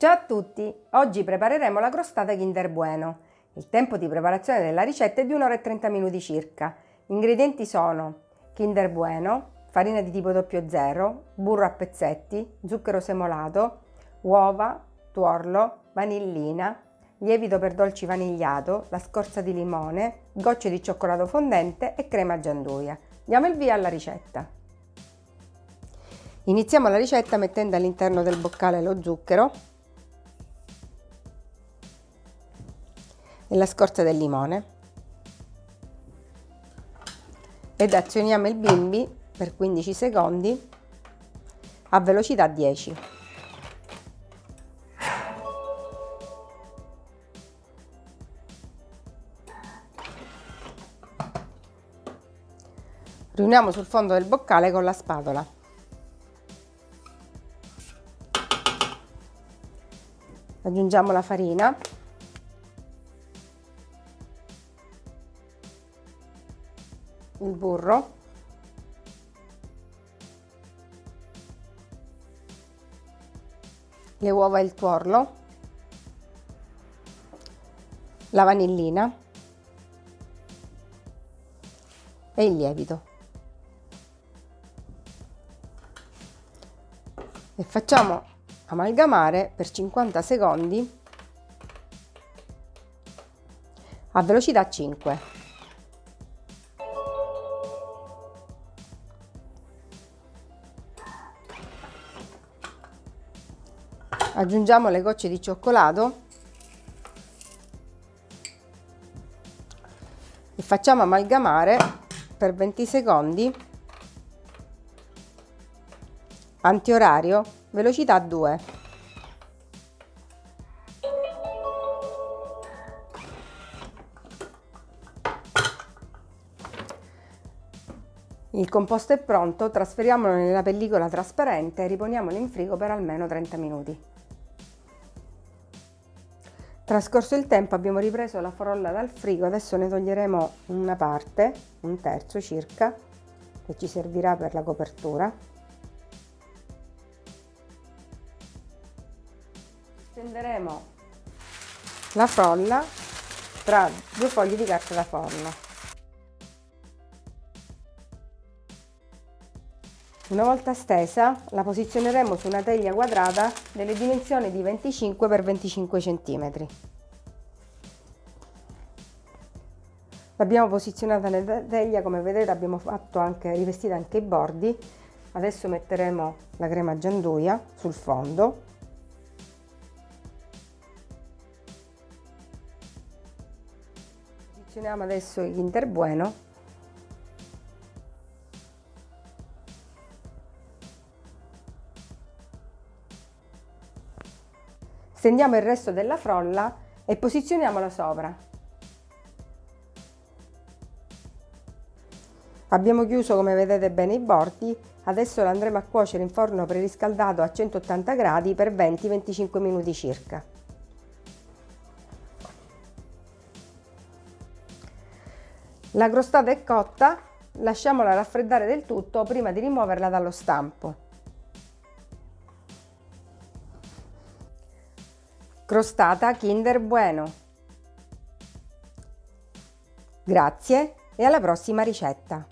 Ciao a tutti! Oggi prepareremo la crostata Kinder Bueno. Il tempo di preparazione della ricetta è di 1 ora e 30 minuti circa. Gli ingredienti sono Kinder Bueno, farina di tipo 00, burro a pezzetti, zucchero semolato, uova, tuorlo, vanillina, lievito per dolci vanigliato, la scorza di limone, gocce di cioccolato fondente e crema gianduia. Diamo il via alla ricetta. Iniziamo la ricetta mettendo all'interno del boccale lo zucchero e la scorza del limone ed azioniamo il bimbi per 15 secondi a velocità 10. Riuniamo sul fondo del boccale con la spatola. Aggiungiamo la farina il burro. Le uova e il tuorlo. La vanillina. E il lievito. E facciamo amalgamare per 50 secondi a velocità 5 aggiungiamo le gocce di cioccolato. E facciamo amalgamare per 20 secondi. Antiorario velocità 2 Il composto è pronto, trasferiamolo nella pellicola trasparente e riponiamolo in frigo per almeno 30 minuti. Trascorso il tempo abbiamo ripreso la frolla dal frigo, adesso ne toglieremo una parte, un terzo circa, che ci servirà per la copertura. Stenderemo la frolla tra due fogli di carta da forno. Una volta stesa la posizioneremo su una teglia quadrata delle dimensioni di 25 x 25 cm. L'abbiamo posizionata nella teglia, come vedete abbiamo fatto anche, rivestita anche i bordi. Adesso metteremo la crema gianduia sul fondo. Posizioniamo adesso Kinder Stendiamo il resto della frolla e posizioniamola sopra. Abbiamo chiuso come vedete bene i bordi, adesso la andremo a cuocere in forno preriscaldato a 180 gradi per 20-25 minuti circa. La crostata è cotta, lasciamola raffreddare del tutto prima di rimuoverla dallo stampo. Crostata Kinder Bueno. Grazie e alla prossima ricetta!